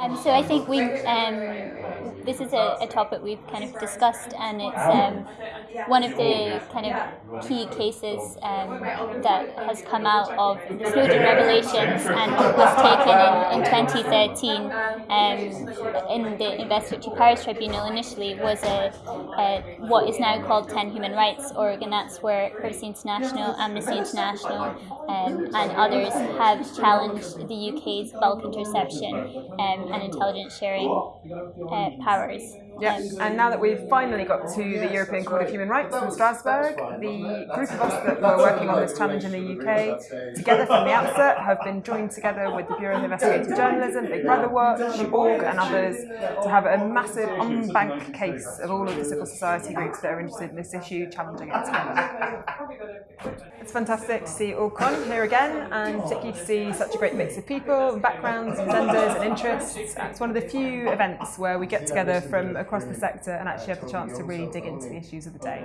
Um, so I think we um, this is a, a, topic we've kind of discussed, and it's um, one of the kind of key cases um, that has come out of the Snowden revelations and was taken in, in 2013 um, in the Investigatory Powers Tribunal. Initially, was a, a, what is now called 10 Human Rights Org, and that's where Privacy International, Amnesty International, um, and others have challenged the UK's bulk interception and intelligence sharing uh, powers. Yes, and now that we've finally got to the European Court of Human Rights in Strasbourg, the group of us that were working on this challenge in the UK, together from the outset, have been joined together with the Bureau of Investigative Journalism, Big Brother Watch, Org and others to have a massive en banc case of all of the civil society groups that are interested in this issue, challenging it together. It's fantastic to see Orgcon here again, and particularly to see such a great mix of people, backgrounds, genders and interests. Uh, it's one of the few events where we get together from across the sector and actually have the chance to really dig into the issues of the day.